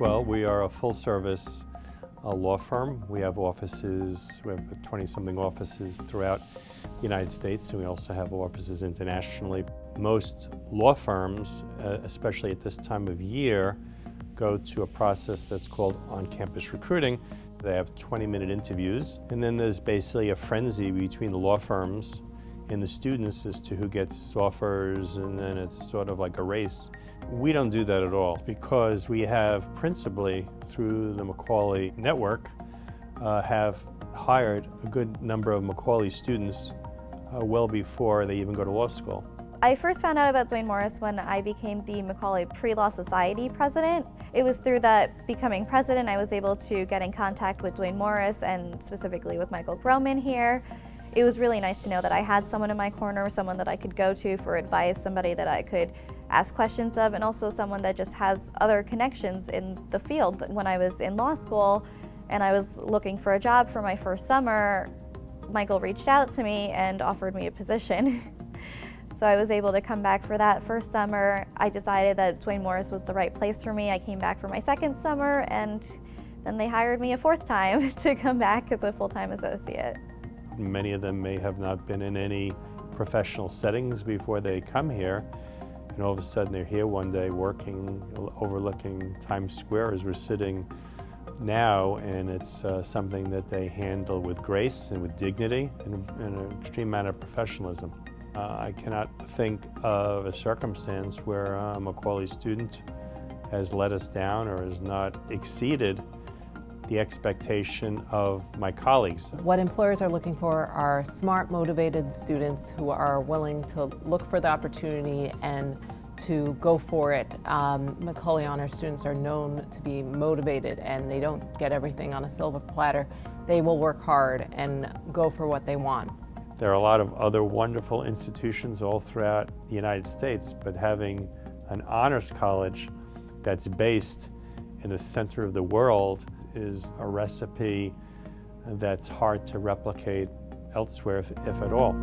Well, we are a full-service uh, law firm. We have offices, we have 20-something offices throughout the United States, and we also have offices internationally. Most law firms, uh, especially at this time of year, go to a process that's called on-campus recruiting. They have 20-minute interviews, and then there's basically a frenzy between the law firms and the students as to who gets offers, and then it's sort of like a race. We don't do that at all because we have principally through the Macaulay network uh, have hired a good number of Macaulay students uh, well before they even go to law school. I first found out about Duane Morris when I became the Macaulay Pre-Law Society president. It was through that becoming president I was able to get in contact with Duane Morris and specifically with Michael Groman here. It was really nice to know that I had someone in my corner, someone that I could go to for advice, somebody that I could ask questions of, and also someone that just has other connections in the field. When I was in law school and I was looking for a job for my first summer, Michael reached out to me and offered me a position. so I was able to come back for that first summer. I decided that Duane Morris was the right place for me. I came back for my second summer and then they hired me a fourth time to come back as a full-time associate. Many of them may have not been in any professional settings before they come here. And all of a sudden they're here one day working, overlooking Times Square as we're sitting now, and it's uh, something that they handle with grace and with dignity and, and an extreme amount of professionalism. Uh, I cannot think of a circumstance where a Macaulay student has let us down or has not exceeded the expectation of my colleagues. What employers are looking for are smart, motivated students who are willing to look for the opportunity and to go for it. Um, Macaulay Honor students are known to be motivated and they don't get everything on a silver platter. They will work hard and go for what they want. There are a lot of other wonderful institutions all throughout the United States, but having an honors college that's based in the center of the world is a recipe that's hard to replicate elsewhere, if, if at all.